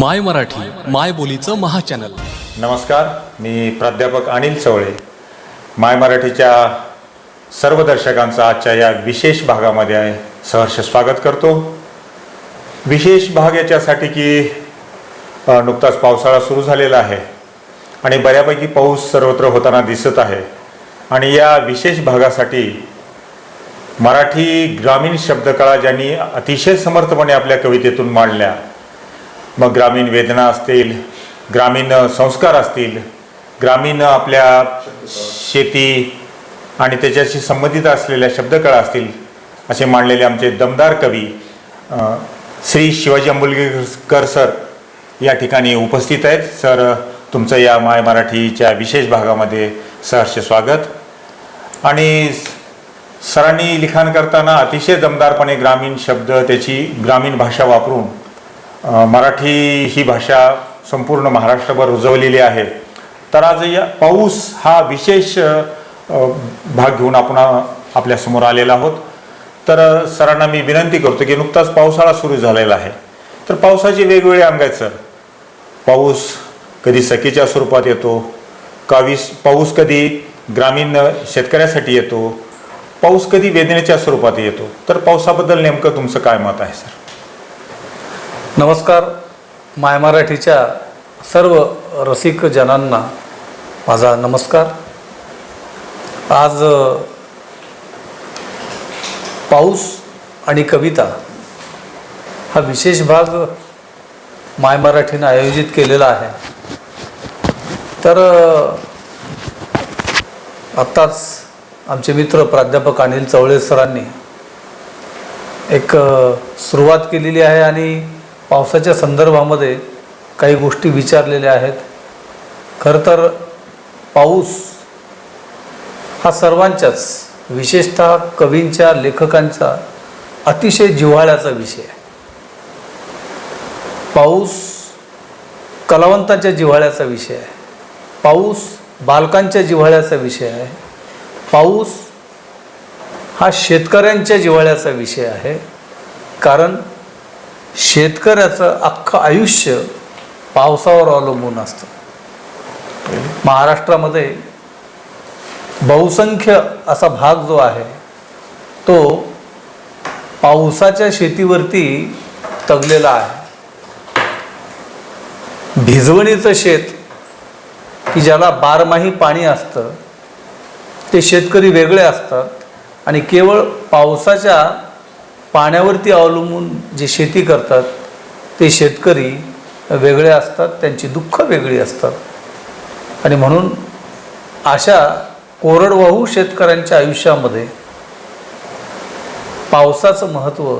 माय मराठी माय बोलीचं महाचॅनल. नमस्कार मी प्राध्यापक अनिल चवळे. माय मराठीच्या सर्व दर्शकांचं आजच्या या विशेष भागामध्ये सहर्ष स्वागत करतो. विशेष भाग याच्यासाठी की नुकताच पावसाळा सुरू झालेला आहे आणि बऱ्यापैकी पाऊस सर्वत्र होताना दिसत आहे. आणि या विशेष भागासाठी मराठी ग्रामीण शब्दकळा ज्यांनी अतिशय समर्थपणे आपल्या कवितेतून मांडल्या मग ग्रामीण वेदना असतील ग्रामीण संस्कार असतील ग्रामीण आपल्या शेती आणि त्याच्याशी संबंधित असलेल्या शब्दकळा असतील असे मांडलेले आमचे दमदार कवी श्री शिवाजी अंबुलगेकर सर या ठिकाणी उपस्थित आहेत. सर तुमचं या माय मराठीच्या विशेष भागामध्ये सहर्ष स्वागत. आणि सरांनी लिखाण करताना अतिशय दमदारपणे ग्रामीण शब्द त्याची ग्रामीण भाषा वापरून मराठी ही भाषा संपूर्ण महाराष्ट्रभर रुजवलेली आहे. तर आज या पाऊस हा विशेष भाग घेऊन आपण आपल्यासमोर आलेला आहोत. तर सरांना मी विनंती करतो की नुकताच पावसाळा सुरू झालेला आहे. तर पावसाचे वेगवेगळे अंग आहेत सर. पाऊस कधी सखीच्या स्वरूपात येतो कावीस पाऊस कधी ग्रामीण शेतकऱ्यासाठी येतो पाऊस कधी वेदनेच्या स्वरूपात येतो. तर पावसाबद्दल नेमकं तुमचं काय मत आहे सर? नमस्कार. माय मराठीच्या सर्व रसिक जनांना माझा नमस्कार. आज पाऊस आणि कविता हा विशेष भाग माय मराठीनं आयोजित केलेला आहे. तर आत्ताच आमचे मित्र प्राध्यापक अनिल चवळे सरांनी एक सुरुवात केलेली आहे आणि पावसाच्या संदर्भामध्ये काही गोष्टी विचारलेल्या आहेत. खरं तर पाऊस हा सर्वांच्याच विशेषतः कवींच्या लेखकांचा अतिशय जिव्हाळ्याचा विषय आहे. पाऊस कलावंतांच्या जिव्हाळ्याचा विषय आहे. पाऊस बालकांच्या जिव्हाळ्याचा विषय आहे. पाऊस हा शेतकऱ्यांच्या जिव्हाळ्याचा विषय आहे. कारण शेतकऱ्याचं अख्खं आयुष्य पावसावर अवलंबून असतं. महाराष्ट्रामध्ये बहुसंख्य असा भाग जो आहे तो पावसाच्या शेतीवरती तगलेला आहे. भिजवणीचं शेत की ज्याला बारमाही पाणी असतं ते शेतकरी वेगळे असतात आणि केवळ पावसाच्या पाण्यावरती अवलंबून जे शेती करतात ते शेतकरी वेगळे असतात त्यांची दुःख वेगळी असतात. आणि म्हणून अशा कोरडवाहू शेतकऱ्यांच्या आयुष्यामध्ये पावसाचं महत्त्व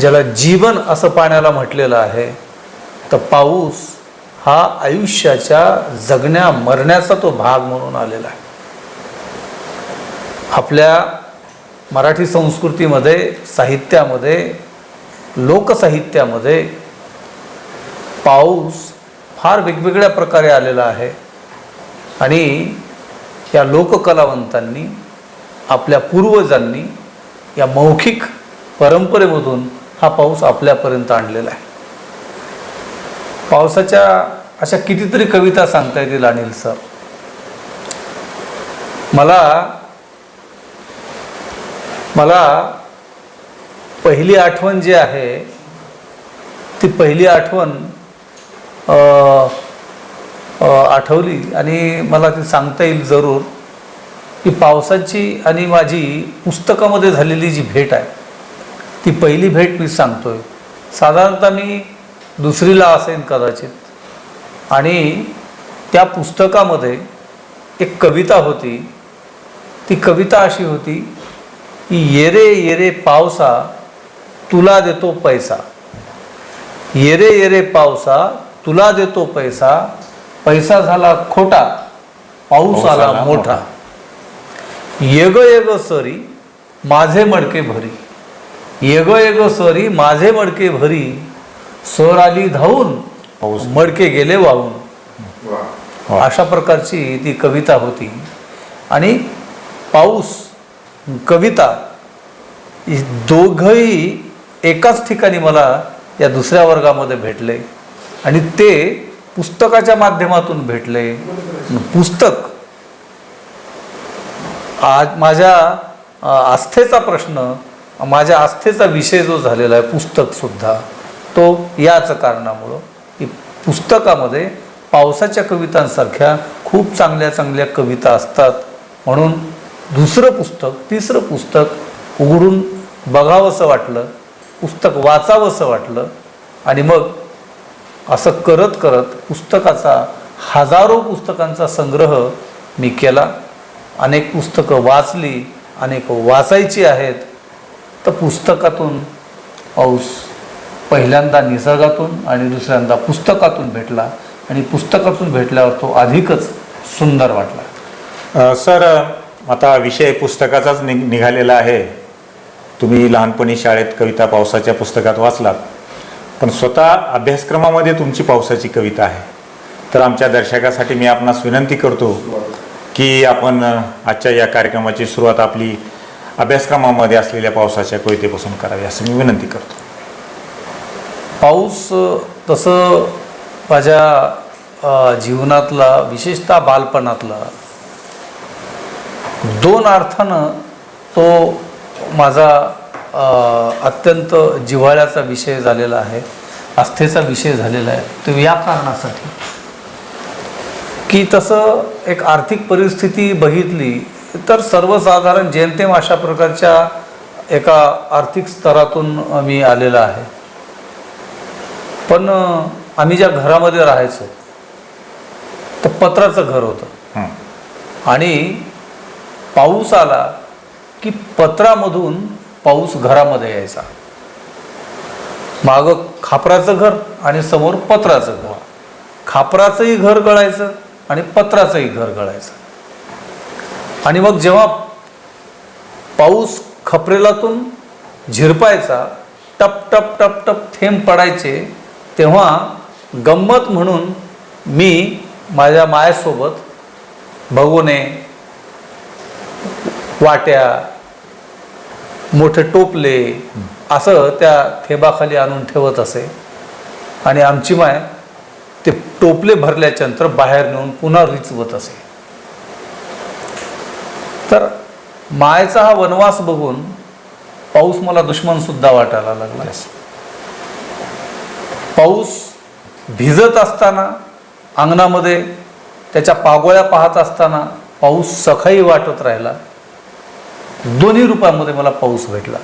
ज्याला जीवन असं पाण्याला म्हटलेलं आहे तर पाऊस हा आयुष्याच्या जगण्या मरण्याचा तो भाग म्हणून आलेला आहे. आपल्या मराठी संस्कृतीमध्ये साहित्यामध्ये लोकसाहित्यामध्ये पाऊस फार वेगवेगळ्या प्रकारे आलेला आहे. आणि या लोककलावंतांनी आपल्या पूर्वजांनी या मौखिक परंपरेमधून हा पाऊस आपल्यापर्यंत आणलेला आहे. पावसाच्या अशा कितीतरी कविता सांगता येतील अनिल सर. मला मला पहिली आठवण जी आहे ती पहिली आठवण आठवली आणि मला ती सांगता येईल जरूर की पावसाची आणि माझी पुस्तकामध्ये झालेली जी भेट आहे ती पहिली भेट मी सांगतोय. साधारणतः मी दुसरीला असेन कदाचित आणि त्या पुस्तकामध्ये एक कविता होती ती कविता अशी होती की येरे येरे पावसा तुला देतो पैसा. येरे येरे पावसा तुला देतो पैसा. पैसा झाला खोटा पाऊस आला मोठा. येग येग सरी माझे मडके भरी. येग येग सरी माझे मडके भरी. सर आली धावून पाऊस. मडके गेले वाहून. अशा प्रकारची ती कविता होती. आणि पाऊस कविता ही दोघंही एकाच ठिकाणी मला या दुसऱ्या वर्गामध्ये भेटले. आणि ते पुस्तकाच्या माध्यमातून भेटले. पुस्तक. आज माझ्या आस्थेचा प्रश्न माझ्या आस्थेचा विषय जो झालेला आहे पुस्तकसुद्धा तो याच कारणामुळं की पुस्तकामध्ये पावसाच्या कवितांसारख्या खूप चांगल्या चांगल्या कविता असतात. म्हणून दुसरं पुस्तक तिसरं पुस्तक उघडून बघावंसं वाटलं पुस्तक वाचावंसं वाटलं आणि मग असं करत करत पुस्तकाचा हजारो पुस्तकांचा संग्रह मी केला. अनेक पुस्तकं वाचली अनेक वाचायची आहेत. तर पुस्तकातून पाऊस पहिल्यांदा निसर्गातून आणि दुसऱ्यांदा पुस्तकातून भेटला आणि पुस्तकातून भेटल्यावर तो अधिकच सुंदर वाटला. सर आता विषय पुस्तकाचाच नि निघालेला आहे. तुम्ही लहानपणी शाळेत कविता पावसाच्या पुस्तकात वाचलात. पण स्वतः अभ्यासक्रमामध्ये तुमची पावसाची कविता आहे. तर आमच्या दर्शकासाठी मी आपणास विनंती करतो की आपण आजच्या या कार्यक्रमाची सुरुवात आपली अभ्यासक्रमामध्ये असलेल्या पावसाच्या कवितेपासून करावी असं मी विनंती करतो. पाऊस तसं माझ्या जीवनातला विशेषतः बालपणातला दोन अर्थानं तो माझा अत्यंत जिव्हाळ्याचा विषय झालेला आहे आस्थेचा विषय झालेला आहे. तो या कारणासाठी. की तसं एक आर्थिक परिस्थिती बघितली तर सर्वसाधारण जेमतेम अशा प्रकारच्या एका आर्थिक स्तरातून मी आलेला आहे. पण आम्ही ज्या घरामध्ये राहायचो तर पत्राचं घर होतं. हं. आणि पाऊस आला की पत्रामधून पाऊस घरामध्ये यायचा. मागं खापराचं घर आणि समोर पत्राचं घर. खापराचंही घर गळायचं आणि पत्राचंही घर गळायचं. आणि मग जेव्हा पाऊस खपरेलातून झिरपायचा टप टप टप टप थेंब पडायचे तेव्हा गंमत म्हणून मी माझ्या मायासोबत भगोने वाट्या मोठे टोपले असं त्या थेबाखाली आणून ठेवत असे. आणि आमची माय ते टोपले भरल्याच्या नंतर बाहेर नेऊन पुन्हा रिचवत असे. तर मायचा हा वनवास बघून पाऊस मला दुश्मन सुद्धा वाटायला लागला. पाऊस भिजत असताना अंगणामध्ये त्याच्या पागोळ्या पाहत असताना पाऊस सखाई वाटत राहिला. दोन्ही रूपामध्ये मला पाऊस भेटला.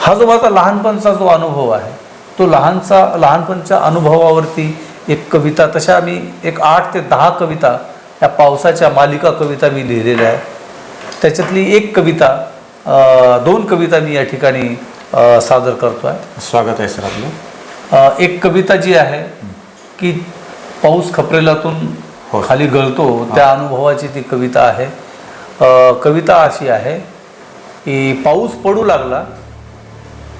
हा जो माझा लहानपणचा जो अनुभव आहे तो लहानचा लहानपणच्या अनुभवावरती एक कविता तशा मी एक आठ ते दहा कविता या पावसाच्या मालिका कविता मी लिहिलेल्या आहे त्याच्यातली एक कविता दोन कविता मी या ठिकाणी सादर करतो आहे स्वागत आहे सर आपलं. एक कविता जी आहे की पाऊस खपरेलातून. खाली गळतो त्या अनुभवाची ती कविता आहे. कविता अशी आहे की पाऊस पडू लागला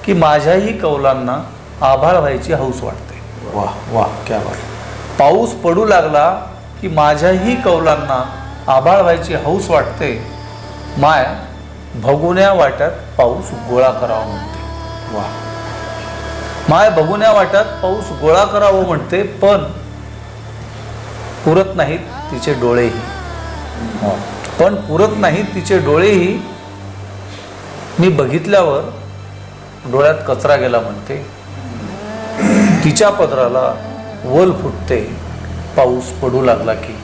की माझ्याही कौलांना आभाळ व्हायची हौस वाटते. वा वा क्या बात. पाऊस पडू लागला की माझ्याही कौलांना आभाळ व्हायची हौस वाटते. माय भगुन्या वाट्यात पाऊस गोळा करावा म्हणते. वा. माय बघुन्या वाट्यात पाऊस गोळा करावं म्हणते पण पुरत नाहीत तिचे डोळेही हो. पण पुरत नाहीत तिचे डोळेही मी बघितल्यावर डोळ्यात कचरा गेला म्हणते तिच्या पदराला वल फुटते पाऊस पडू लागला की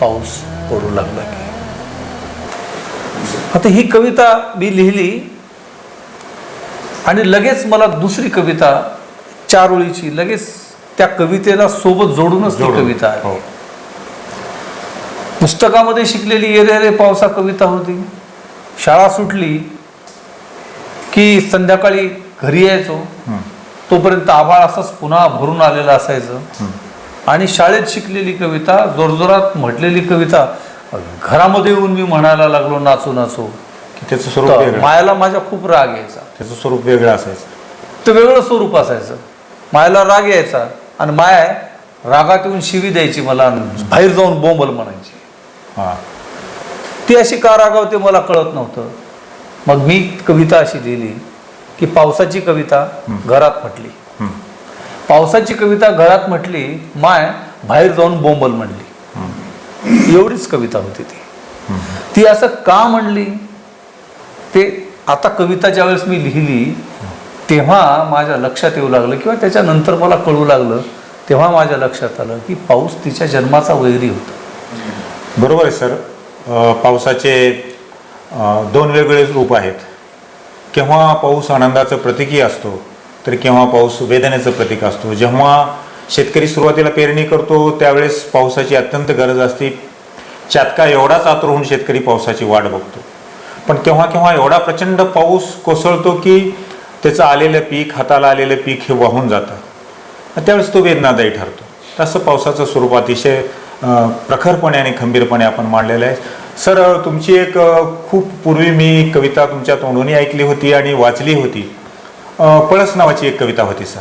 पाऊस पडू लागला की आता ही कविता मी लिहिली आणि लगेच मला दुसरी कविता चार ओळीची लगेच त्या कवितेला सोबत जोडूनच ती. कविता आहे हो. पुस्तकामध्ये शिकलेली ये रे पावसा कविता होती. शाळा सुटली की संध्याकाळी घरी यायचो. तोपर्यंत आभाळ असंच पुन्हा भरून आलेलं असायचं. आणि शाळेत शिकलेली कविता जोरजोरात म्हटलेली कविता घरामध्ये येऊन मी म्हणायला लागलो नाचू नाचू. की त्याचं स्वरूप मायाला माझ्या खूप राग यायचा. त्याचं स्वरूप वेगळं असायचं. ते वेगळं स्वरूप असायचं. मायाला राग यायचा. आणि माय रागात येऊन शिवी द्यायची मला बाहेर जाऊन बोंबल म्हणायची. हां. ती अशी का रागावते मला कळत नव्हतं. मग मी कविता अशी लिहिली की पावसाची कविता घरात म्हटली. पावसाची कविता घरात म्हटली माय बाहेर जाऊन बोंबल म्हणली. एवढीच कविता होती ती. ती असं का म्हणली? ते आता कविता ज्यावेळेस मी लिहिली तेव्हा माझ्या लक्षात येऊ लागलं किंवा त्याच्यानंतर मला कळू लागलं तेव्हा माझ्या लक्षात आलं की पाऊस तिच्या जन्माचा वैरी होता. बरोबर आहे सर. पावसाचे दोन वेगवेगळे रूप आहेत. केव्हा पाऊस आनंदाचं प्रतीकही असतो तर केव्हा पाऊस वेदनेचं प्रतीक असतो. जेव्हा शेतकरी सुरुवातीला पेरणी करतो त्यावेळेस पावसाची अत्यंत गरज असते. चातका एवढाच आतुर होऊन शेतकरी पावसाची वाट बघतो. पण केव्हा केव्हा एवढा प्रचंड पाऊस कोसळतो की त्याचं आलेलं पीक हाताला आलेलं पीक हे वाहून जातं. त्यावेळेस तो वेदनादायी ठरतो. तसं पावसाचं स्वरूप अतिशय प्रखरपणे आणि खंबीरपणे आपण मांडलेलं आहे. सर तुमची एक खूप पूर्वी मी कविता तुमच्या तोंडूनही ऐकली होती आणि वाचली होती. पळस नावाची एक कविता होती सर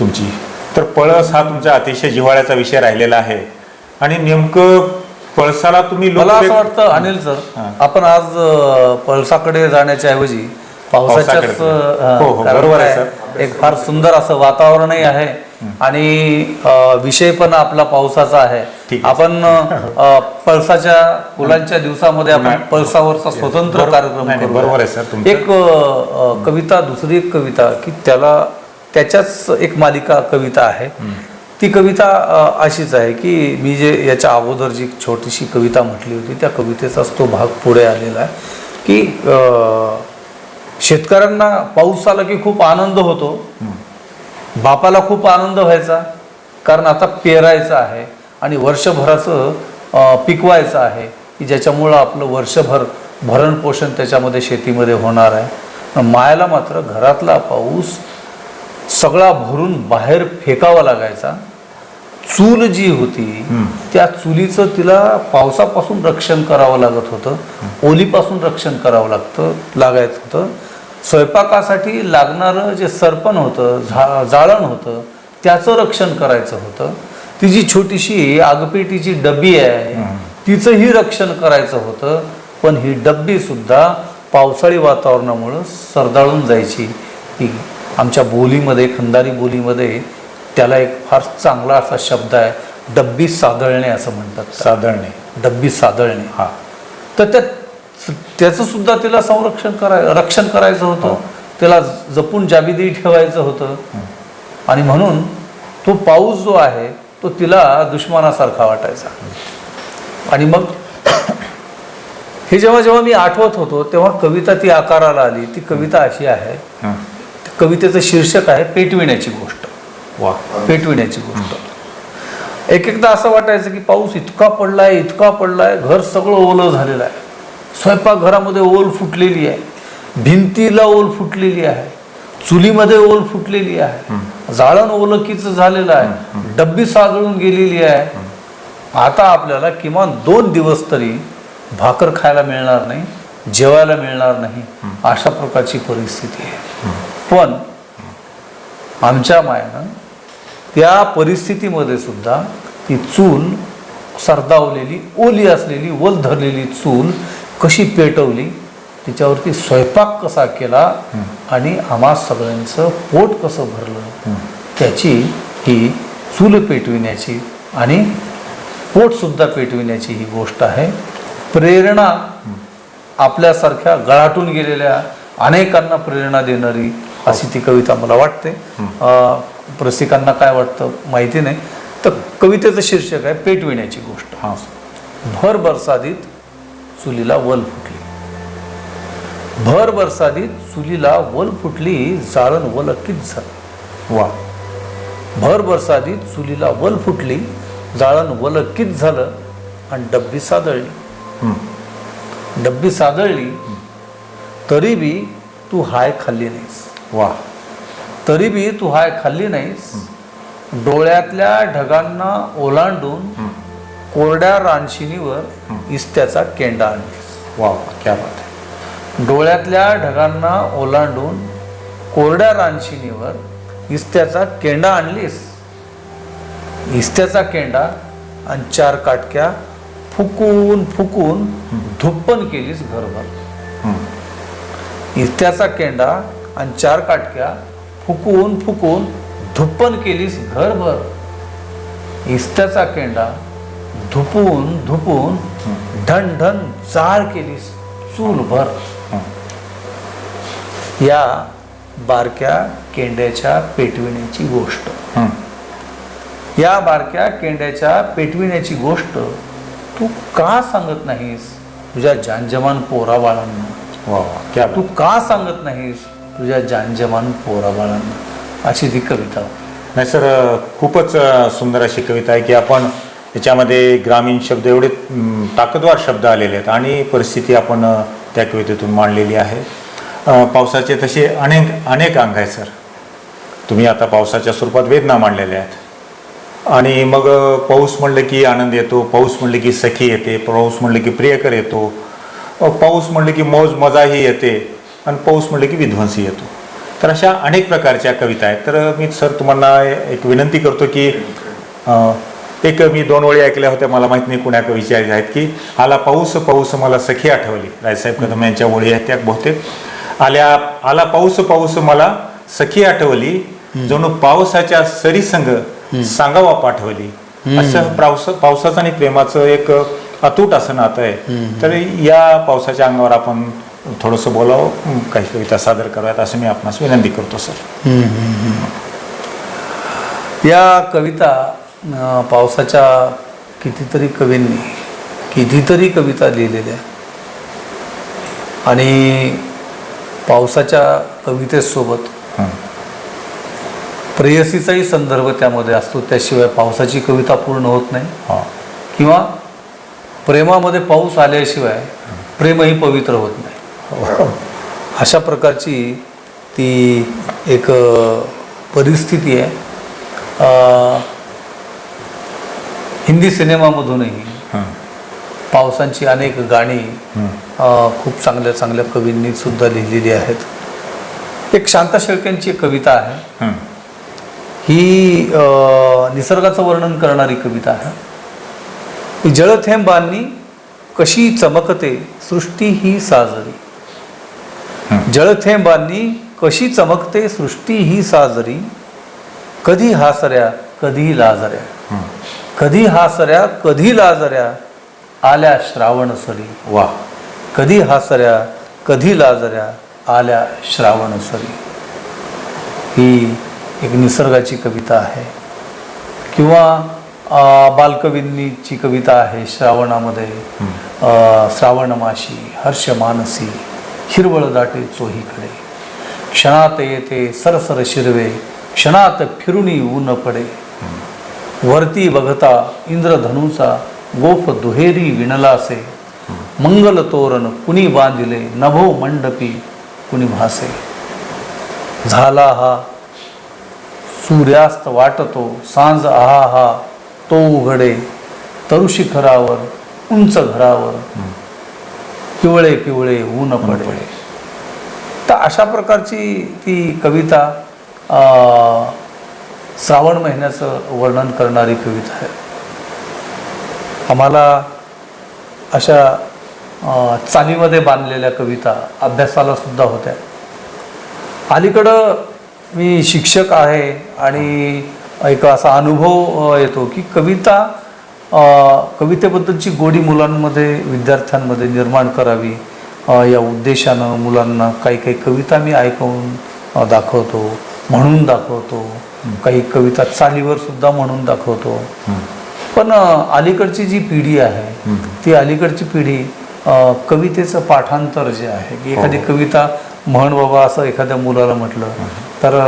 तुमची. तर पळस हा तुमचा अतिशय जिव्हाळ्याचा विषय राहिलेला आहे. आणि नेमकं पळसाला तुम्ही मला असं वाटतं अनिल सर. आपण आज पळसाकडे जाण्याच्या ऐवजी. अं, हो, हो, बरोबर आहे, एक फार सुंदर असं वातावरणही आहे. आणि विषय पण आपला पावसाचा आहे. आपण पळसाच्या फुलांच्या दिवसामध्ये आपण पळसावरचा स्वतंत्र कार्यक्रम. बरोबर आहे सर. एक कविता दुसरी एक कविता की त्याला त्याच्याच एक मालिका कविता आहे. ती कविता अशीच आहे की मी जे याच्या अगोदर जी छोटीशी कविता म्हटली होती त्या कवितेचाच तो भाग पुढे आलेला आहे की शेतकऱ्यांना पाऊस आला की खूप आनंद होतो. बापाला खूप आनंद व्हायचा कारण आता पेरायचं आहे आणि वर्षभराचं पिकवायचं आहे की ज्याच्यामुळं आपलं वर्षभर भरण पोषण त्याच्यामध्ये शेतीमध्ये होणार आहे. मायाला मात्र घरातला पाऊस सगळा भरून बाहेर फेकावा लागायचा. चूल जी होती त्या चुलीचं तिला पावसापासून रक्षण करावं लागत होतं. ओलीपासून रक्षण करावं लागतं लागायचं होतं. स्वयंपाकासाठी लागणारं जे सरपण होतं झा जाळण होतं त्याचं रक्षण करायचं होतं. ती जी छोटीशी आगपेटीची डबी आहे तिचंही रक्षण करायचं होतं. पण ही डब्बी सुद्धा पावसाळी वातावरणामुळं सरदाळून जायची. ही आमच्या बोलीमध्ये खंदारी बोलीमध्ये त्याला एक फार चांगला असा शब्द आहे डब्बी सादळणे असं म्हणतात साधळणे. डब्बी सादळणे हा. तर त्या त्याचं सुद्धा तिला संरक्षण कराय रक्षण करायचं होतं. त्याला जपून जाबिदी ठेवायचं होतं. आणि म्हणून तो पाऊस जो आहे तो तिला दुश्मनासारखा वाटायचा. आणि मग हे जेव्हा जेव्हा मी आठवत होतो तेव्हा कविता ती आकाराला आली. ती कविता अशी आहे. हा. कवितेचं शीर्षक आहे पेटविण्याची गोष्ट. वा. पेटविण्याची गोष्ट. एक एकदा असं वाटायचं की पाऊस इतका पडलाय इतका पडलाय घर सगळं ओलं झालेलं आहे. स्वयंपाकघरामध्ये ओल फुटलेली आहे. भिंतीला ओल फुटलेली आहे. चुलीमध्ये ओल फुटलेली आहे. जाळण ओलकीच झालेलं आहे. डब्बी साजळून गेलेली आहे. आता आपल्याला किमान दोन दिवस तरी भाकर खायला मिळणार नाही जेवायला मिळणार नाही अशा प्रकारची परिस्थिती आहे. पण आमच्या मायानं त्या परिस्थितीमध्ये सुद्धा ती चूल सरदावलेली ओली असलेली वल धरलेली चूल कशी पेटवली तिच्यावरती स्वयंपाक कसा केला आणि आम्हा सगळ्यांचं पोट कसं भरलं त्याची ही चूल पेटविण्याची आणि पोटसुद्धा पेटविण्याची ही गोष्ट आहे. प्रेरणा आपल्यासारख्या गळाटून गेलेल्या अनेकांना प्रेरणा देणारी अशी ती कविता मला वाटते. रसिकांना काय वाटतं माहिती नाही. तर कवितेचं शीर्षक आहे पेटविण्याची गोष्ट. हा. भर बरसादीत चुलीला वल फुटली. भर बरसादीत चुलीला वल फुटली जाळण वलकीच झालं वा. भर बरसादीत चुलीला वल फुटली जाळण वलकीच झालं आणि डब्बी सादळली. डब्बी सादळली तरी बी तू हाय खाल्ली नाहीस. वा. तरी बी तू हाय खाल्ली नाहीस. डोळ्यातल्या ढगांना ओलांडून कोरड्या रानशिनीवर इस्त्याचा केंडा आणलीस वा क्या बात डोळ्यातल्या ढगांना ओलांडून कोरड्या रानशिनीवर इस्त्याचा केंडा आणलीस? इस्त्याचा केंडा आणि चार काटक्या फुकून फुकून धुप्पन केलीस घरभर. इस्त्याचा केंडा आणि चार काटक्या फुकून फुकून धुप्पन केलीस घरभर. इस्त्याचा केंडा धुपून धुपून ढन ढन जाळ केलीस चूलभर या बारक्या केंड्याच्या पेटविण्याची गोष्ट. या बारक्या केंड्याच्या पेटविण्याची गोष्ट तू का सांगत नाहीस? तुझ्या जानजमान पोरा बाळांना वा तू का सांगत नाहीस? तुझ्या जानजमान पोरा बाळांना अशी ती कविता. नाही सर खूपच सुंदर अशी कविता आहे की आपण त्याच्यामध्ये ग्रामीण शब्द एवढे ताकदवार शब्द आलेले आहेत आणि परिस्थिती आपण त्या कवितेतून मांडलेली आहे. पावसाचे तसे अनेक अनेक अंग आहेत सर. तुम्ही आता पावसाच्या स्वरूपात वेदना मांडलेल्या आहेत. आणि मग पाऊस म्हणलं की आनंद येतो पाऊस म्हणलं की सखी येते पाऊस म्हणलं की प्रियकर येतो पाऊस म्हणलं की मौज मजाही येते आणि पाऊस म्हणलं की विध्वंसी येतो. तर अशा अनेक प्रकारच्या कविता आहेत. तर मी सर तुम्हाला एक विनंती करतो की एक मी दोन ओळी ऐकल्या होत्या मला माहीत नाही कुण्या कवीच्या आहेत की. आला पाऊस पाऊस मला सखी आठवली. रायसाहेब कदम यांच्या ओळी आहेत त्या बहुतेक. आल्या आला पाऊस पाऊस मला सखी आठवली. जणू पावसाच्या सरीसंग सांगावा पाठवली. असं पावस पावसाचं आणि प्रेमाचं एक अतूट असं नातं आहे. तर या पावसाच्या अंगावर आपण थोडंसं बोलावं काही कविता सादर कराव्यात असं मी आपणास विनंती करतो सर. या कविता पावसाच्या कितीतरी कवींनी कितीतरी कविता लिहिलेल्या आणि पावसाच्या कवितेसोबत. प्रेयसीचाही संदर्भ त्यामध्ये असतो. त्याशिवाय पावसाची कविता पूर्ण होत नाही. किंवा प्रेमामध्ये पाऊस आल्याशिवाय प्रेमही पवित्र होत नाही. अशा प्रकारची ती एक परिस्थिती आहे. हिंदी सिनेमामधूनही. पावसांची अनेक गाणी खूप चांगल्या चांगल्या कवींनी सुद्धा लिहिलेली आहेत. एक शांता शेळक्यांची एक कविता आहे. हं. निसर्गाचं वर्णन करणारी कविता आहे. जळथेंबांनी कशी चमकते सृष्टी ही साजरी. जळथेंबांनी कशी चमकते सृष्टी ही साजरी. कधी हासऱ्या कधी लाजऱ्या. हं. कधी हासऱ्या कधी लाजऱ्या आल्या श्रावण सरी. वा. कधी हासऱ्या कधी लाजऱ्या आल्या श्रावण सरी. ही एक निसर्गाची कविता आहे. किंवा बालकवींनीची कविता आहे श्रावणामध्ये अ, श्रावण माशी हर्ष मानसी हिरवळ दाटे चोहीकडे. क्षणात येते सरसर शिरवे क्षणात फिरुनी ऊन पडे. वरती बघता इंद्रधनुचा गोफ दुहेरी विणलासे मंगल तोरण कुणी बांधिले नभो मंडपी कुणी भासे. झाला हा सूर्यास्त वाटतो सांज आहा हा तो उघडे तरुशिखरावर उंच घरावर पिवळे पिवळे ऊन पडे. तर अशा प्रकारची ती कविता श्रावण महिन्याचं वर्णन करणारी कविता आहे. आम्हाला अशा चालीमध्ये बांधलेल्या कविता अभ्यासाला सुद्धा होत्या. अलीकडं मी शिक्षक आहे आणि एक असा अनुभव येतो की कविता कवितेबद्दलची गोडी मुलांमध्ये विद्यार्थ्यांमध्ये निर्माण करावी या उद्देशानं मुलांना काही काही कविता मी ऐकवून दाखवतो म्हणून दाखवतो. काही कविता चालीवर सुद्धा म्हणून दाखवतो. पण अलीकडची जी पिढी आहे ती अलीकडची पिढी कवितेचं पाठांतर जे आहे की एखादी कविता म्हण बाबा असं एखाद्या मुलाला म्हटलं तर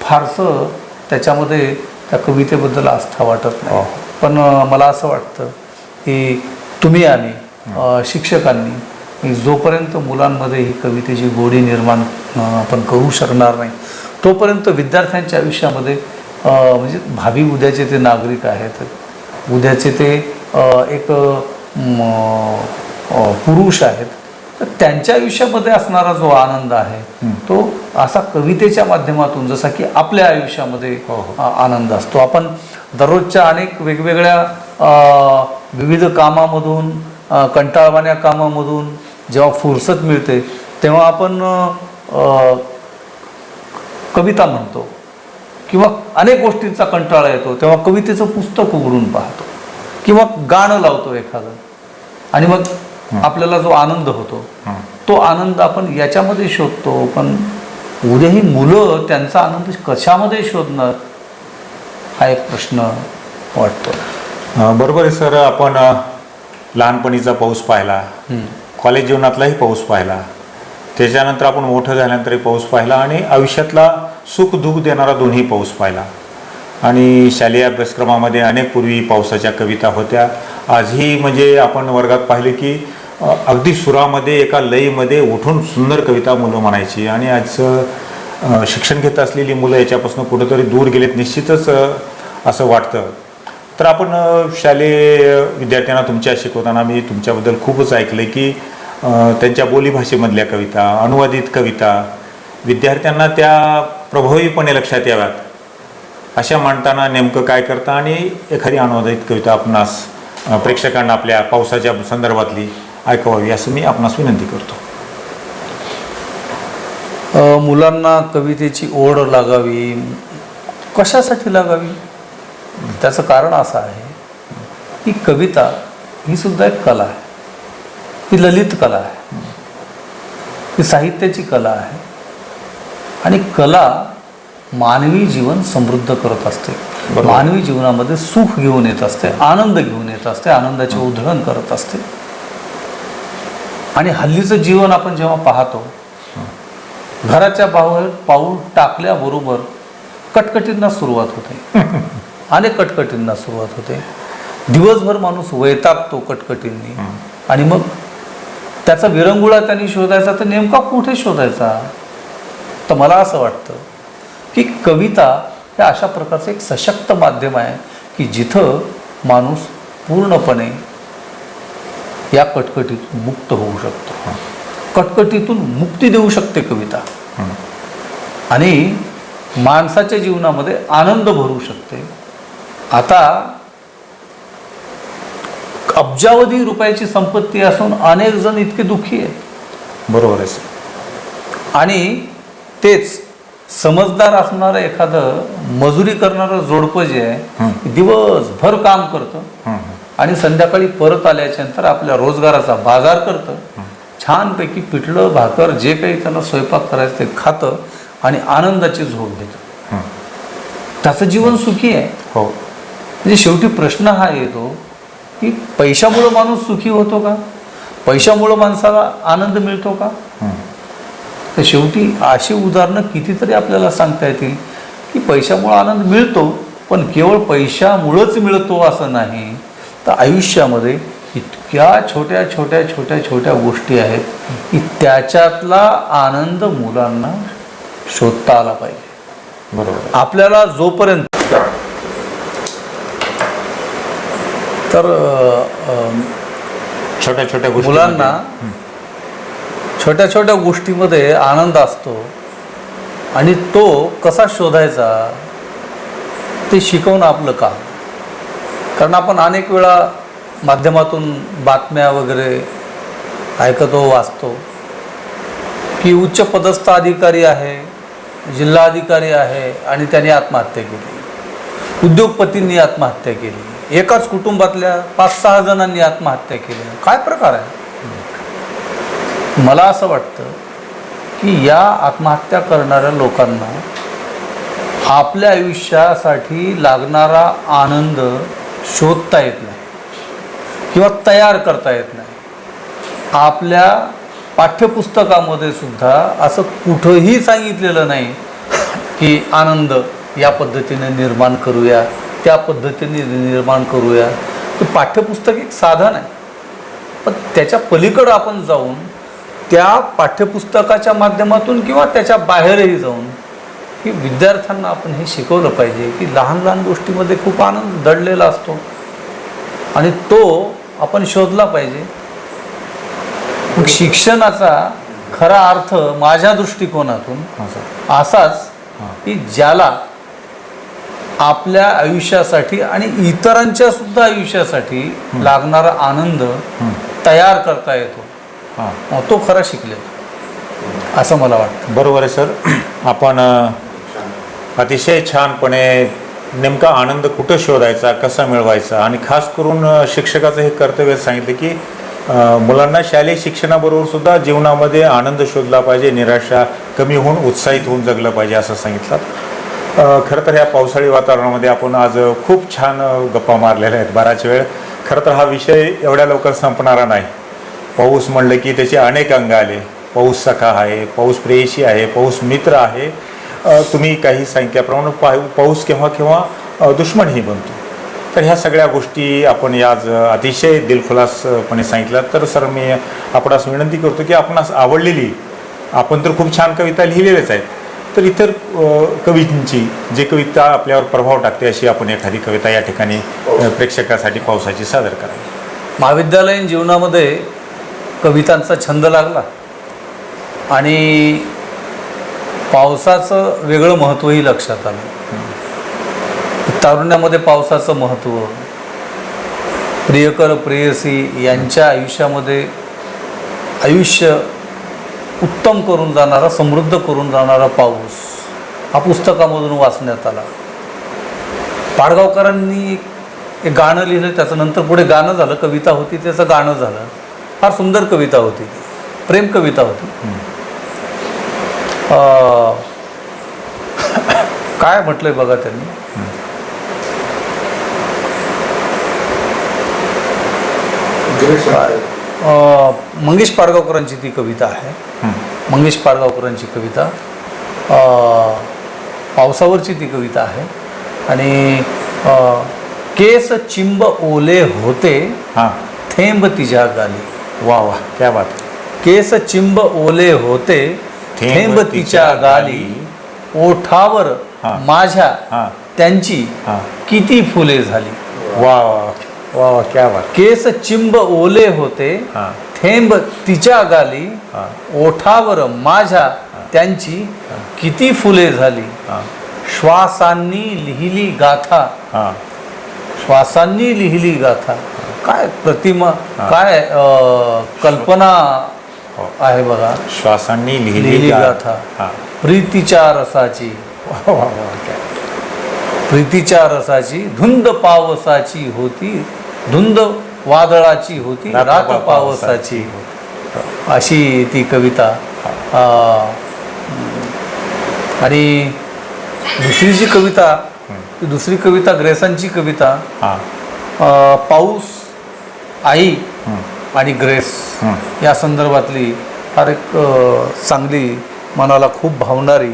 फारसं त्याच्यामध्ये त्या कवितेबद्दल आस्था वाटत नाही. हो. पण मला असं वाटतं की तुम्ही आम्ही अ, शिक्षकांनी जोपर्यंत मुलांमध्ये ही कवितेची गोडी निर्माण आपण करू शकणार नाही तोपर्यंत विद्यार्थ्यांच्या आयुष्यामध्ये म्हणजे भावी उद्याचे ते नागरिक आहेत. उद्याचे ते एक पुरुष आहेत. तर त्यांच्या आयुष्यामध्ये असणारा जो आनंद आहे तो असा कवितेच्या माध्यमातून जसा की आपल्या आयुष्यामध्ये हो, हो. आनंद असतो. आपण दररोजच्या अनेक वेगवेगळ्या विविध कामामधून कंटाळवाण्या कामामधून जेव्हा फुरसत मिळते तेव्हा आपण कविता म्हणतो किंवा अनेक गोष्टींचा कंटाळा येतो तेव्हा कवितेचं पुस्तक उघडून पाहतो किंवा गाणं लावतो एखादं. आणि मग आपल्याला जो आनंद होतो. तो आनंद आपण याच्यामध्ये शोधतो. पण उद्या ही मुलं त्यांचा आनंद कशामध्ये शोधणार? हा एक प्रश्न वाटतो. बरोबर आहे सर. आपण लहानपणीचा पाऊस पाहिला. कॉलेज जीवनातलाही पाऊस पाहिला. त्याच्यानंतर आपण मोठं झाल्यानंतरही पाऊस पाहिला आणि आयुष्यातला सुख दुःख देणारा दोन्ही पाऊस पाहिला. आणि शालेय अभ्यासक्रमामध्ये अनेक पूर्वी पावसाच्या कविता होत्या. आजही म्हणजे आपण वर्गात पाहिले की अगदी सुरामध्ये एका लयीमध्ये उठून सुंदर कविता मुलं म्हणायची. आणि आजचं शिक्षण घेत असलेली मुलं याच्यापासून कुठंतरी दूर गेलेत निश्चितच असं वाटतं. तर आपण शालेय विद्यार्थ्यांना तुमच्या शिकवताना मी तुमच्याबद्दल खूपच ऐकलं की त्यांच्या बोलीभाषेमधल्या कविता अनुवादित कविता विद्यार्थ्यांना त्या प्रभावीपणे लक्षात याव्यात. अशा मांडताना नेमकं काय करता आणि एखादी अनुवादित कविता आपणास प्रेक्षकांना आपल्या पावसाच्या संदर्भातली ऐकवावी असं मी आपणास विनंती करतो. मुलांना कवितेची ओढ लागावी. कशासाठी लागावी? त्याचं कारण असं आहे की कविता ही सुद्धा एक कला आहे. ही ललित कला आहे. ही साहित्याची कला आहे. आणि कला मानवी जीवन समृद्ध करत असते. मानवी जीवनामध्ये सुख घेऊन येत असते आनंद घेऊन येत असते आनंदाचे उधळण करत असते. आणि हल्लीचं जीवन आपण जेव्हा पाहतो घराच्या बाहेर पाऊल टाकल्याबरोबर कटकटींना सुरुवात होते. अनेक कटकटींना सुरुवात होते. दिवसभर माणूस वैतागतो कटकटींनी. आणि मग त्याचा विरंगुळा त्यांनी शोधायचा तर नेमका कुठे शोधायचा? तर मला असं वाटतं की कविता हे अशा प्रकारचं एक सशक्त माध्यम आहे की जिथं माणूस पूर्णपणे या कटकटीतून मुक्त होऊ शकतो. कटकटीतून मुक्ती देऊ शकते कविता. आणि माणसाच्या जीवनामध्ये आनंद भरू शकते. आता अब्जावधी रुपयाची संपत्ती असून अनेक जण इतके दुःखी आहेत. बरोबर आहे सर. आणि तेच समजदार असणारं एखादं मजुरी करणारं जोडपं जे आहे दिवसभर काम करतं आणि संध्याकाळी परत आल्याच्यानंतर आपल्या रोजगाराचा बाजार करतं. छानपैकी पिठलं भाकर जे काही त्याला स्वयंपाक करायचं ते खातं आणि आनंदाची झोप घेतं. हं. त्याचं जीवन सुखी आहे. हो. म्हणजे शेवटी प्रश्न हा येतो की पैशामुळं माणूस सुखी होतो का पैशामुळं माणसाला आनंद मिळतो का. तर शेवटी अशी उदाहरणं कितीतरी आपल्याला सांगता येतील की पैशामुळं आनंद मिळतो पण केवळ पैशामुळंच मिळतो असं नाही तर आयुष्यामध्ये इतक्या छोट्या छोट्या छोट्या छोट्या गोष्टी आहेत की त्याच्यातला आनंद मुलांना शोधता आला पाहिजे बरोबर. आपल्याला जोपर्यंत तर छोट्या छोट्या मुलांना छोट्या छोट्या गोष्टीमध्ये आनंद असतो आणि तो कसा शोधायचा ते शिकवणं आपलं काम. कारण आपण अनेक वेळा माध्यमातून बातम्या वगैरे ऐकतो वाचतो. की उच्च पदस्थ अधिकारी आहे जिल्हा अधिकारी आहे आणि त्यांनी आत्महत्या केली. उद्योगपतींनी आत्महत्या केली. एकाच कुटुंबातल्या पाच सहा जणांनी आत्महत्या केली. काय प्रकार आहे? मला असं वाटतं की या आत्महत्या करणाऱ्या लोकांना आपल्या आयुष्यासाठी लागणारा आनंद शोधता येत नाही किंवा तयार करता येत नाही. आपल्या पाठ्यपुस्तकामध्ये सुद्धा असं कुठंही सांगितलेलं नाही की आनंद या पद्धतीने निर्माण करूया. त्या पद्धतीने निर्माण करूया. ते पाठ्यपुस्तक एक साधन आहे. पण त्याच्या पलीकडं आपण जाऊन त्या पाठ्यपुस्तकाच्या माध्यमातून किंवा त्याच्या बाहेरही जाऊन की विद्यार्थ्यांना आपण हे शिकवलं पाहिजे की लहान लहान गोष्टीमध्ये खूप आनंद दडलेला असतो. आणि तो आपण शोधला पाहिजे. मग शिक्षणाचा खरा अर्थ माझ्या दृष्टिकोनातून असाच की ज्याला आपल्या आयुष्यासाठी आणि इतरांच्या सुद्धा आयुष्यासाठी लागणारा आनंद तयार करता येतो. हां. तो खरा शिकले. असं मला वाटतं. बरोबर आहे सर. आपण अतिशय छानपणे नेमका आनंद कुठं शोधायचा कसा मिळवायचा? आणि खास करून शिक्षकाचं हे कर्तव्य सांगितलं की मुलांना शालेय शिक्षणाबरोबर सुद्धा जीवनामध्ये आनंद शोधला पाहिजे निराशा कमी होऊन उत्साहित होऊन जगलं पाहिजे असं सांगितलं. खरं तर ह्या पावसाळी वातावरणामध्ये आपण आज खूप छान गप्पा मारलेल्या आहेत. बराच वेळ. खरं तर हा विषय एवढ्या लवकर संपणारा नाही. पाऊस म्हणलं की त्याचे अनेक अंग आले. पाऊस सखा आहे पाऊस प्रेयशी आहे पाऊस मित्र आहे. तुम्ही काही संख्याप्रमाणे पा पाऊस केव्हा केव्हा दुश्मनही बनतो. तर ह्या सगळ्या गोष्टी आपण याज आज अतिशय दिलखुलासपणे सांगितल्या. तर सर मी आपणास विनंती करतो की आपणास आवडलेली आपण तर खूप छान कविता लिहिलेल्याच आहेत. तर इतर कवींची जे कविता आपल्यावर प्रभाव टाकते अशी आपण एखादी कविता या ठिकाणी अ, प्रेक्षकासाठी पावसाची सादर करावी. महाविद्यालयीन जीवनामध्ये कवितांचा छंद लागला आणि पावसाचं वेगळं महत्त्वही लक्षात आलं. तारुण्यामध्ये पावसाचं महत्त्व प्रियकर प्रेयसी यांच्या आयुष्यामध्ये आयुष्य उत्तम करून जाणारा समृद्ध करून जाणारा पाऊस. हा पुस्तकामधून वाचण्यात आला. पाडगावकरांनी एक गाणं लिहिलं त्याचं नंतर पुढे गाणं झालं कविता होती त्याचं गाणं झालं. फार सुंदर कविता होती ती. प्रेम कविता होती. अं, काय म्हटलंय बघा त्यांनी? मंगेश पाडगावकरांची ती कविता आहे. मंगेश पाडगावकरांची कविता. पावसावरची ती कविता आहे. आणि केस चिंब ओले होते हां. थेंब तिच्या गाली. वा वा क्या बात. केस चिंब ओले होते थेंब तिच्या गाली. ओठावर. माझ्या हां. त्यांची किती फुले झाली. वा वा. वा वा क्या बात. केस चिंब ओले होते थेंब तिच्या गाली ओठावर माझ्या त्यांची किती फुले झाली. श्वासांनी लिहिली गाथा. श्वासांनी लिहिली गाथा. काय प्रतिमा. काय कल्पना हो. आहे बघा. श्वासांनी लिहिली गाथा. प्रीतीच्या रसाची. वा वा वा प्रीतीच्या रसाची धुंद पावसाची होती. धुंद वादळाची होती रात पावसाची. अशी ती कविता आणि दुसरी जी कविता दुसरी कविता ग्रेसांची कविता हां पाऊस आई. आणि ग्रेस. या संदर्भातली फार एक चांगली मनाला खूप भावणारी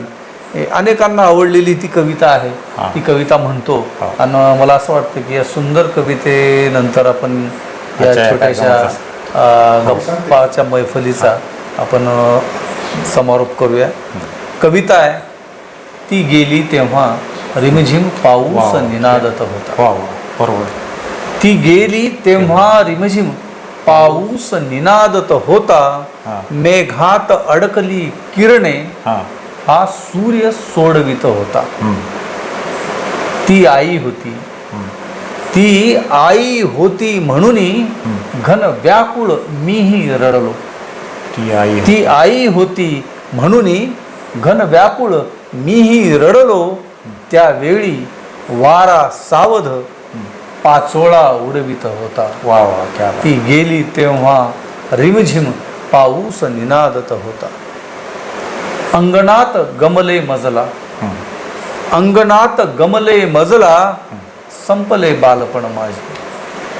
अनेकांना आवडलेली ती कविता आहे. ती कविता म्हणतो. आणि मला असं वाटतं की या सुंदर कवितेनंतर आपण या छोट्याशा गप्पाच्या मैफलीचा आपण समारोप करूया. कविता आहे. ती गेली तेव्हा रिमझिम पाऊस. निनादत होता. बरोबर. ती गेली तेव्हा रिमझिम पाऊस निनादत होता. मेघात अडकली किरणे. हां सूर्य सोडवित होता. ती आई होती. ती आई होती म्हणून घन व्याकुळ मीही रडलो. ती आई ती आई होती म्हणून घन व्याकुळ मीही रडलो. त्यावेळी वारा सावध पाचोळा उडवित होता. वा वा ती गेली तेव्हा रिमझिम पाऊस निनादत होता. अंगणात गमले मजला. अंगणात गमले मजला संपले बालपण माझे.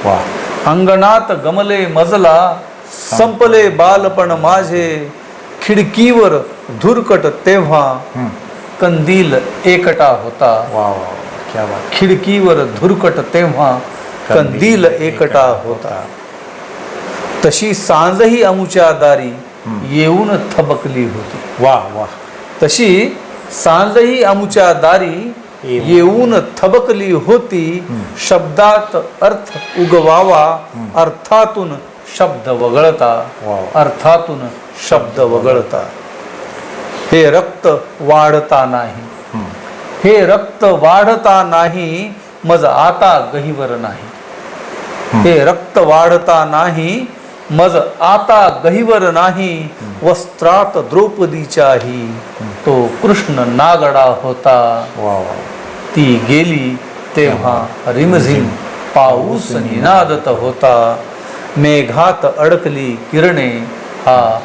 वा अंगणात गमले मजला संपले बालपण माझे. खिडकीवर धुरकट तेव्हा. कंदील एकटा होता. वा वा क्या बात. खिडकीवर धुरकट तेव्हा कंदील एकटा होता. तशी सांजही अमुच्या दारी. येऊन थबकली होती. वा वा. तशी सांजही अमुच्या दारी येऊन. थबकली होती. शब्दात अर्थ उगवावा. अर्थातून शब्द वगळता. अर्थातून शब्द वगळता. हे रक्त वाढता नाही. हं. हे रक्त वाढता नाही मज आता गहिवर नाही. हे रक्त वाढता नाही मज आता गहिवर नाही वस्त्रात द्रौपदीच्याही. तो कृष्ण नागडा होता. ती गेली तेव्हा रिमझिम पाऊस निनादत होता. मेघात अडकली किरणे हा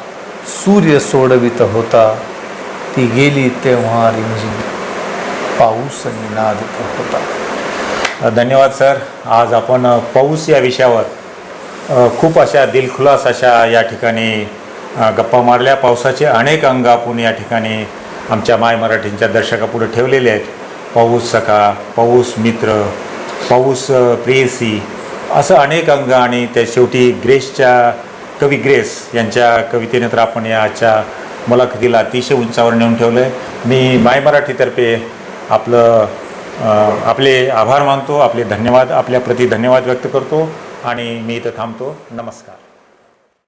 सूर्य सोडवित होता. ती गेली तेव्हा रिमझिम पाऊस निनादत होता. धन्यवाद सर. आज आपण पाऊस या विषयावर खूप अशा दिलखुलास अशा या ठिकाणी गप्पा मारल्या. पावसाचे अनेक अंग आपण या ठिकाणी आमच्या माय मराठींच्या दर्शकापुढे ठेवलेले आहेत. पाऊस सखा पाऊस मित्र पाऊस प्रेयसी असं अनेक अंग आणि त्या शेवटी ग्रेसच्या कवी ग्रेस यांच्या कवितेने तर आपण याच्या मुलाखतीला अतिशय उंचावर नेऊन ठेवलं आहे मी माय मराठीतर्फे आपलं आपले आभार मानतो आपले धन्यवाद आपल्याप्रती धन्यवाद व्यक्त करतो. आणि मी इथं थांबतो. नमस्कार.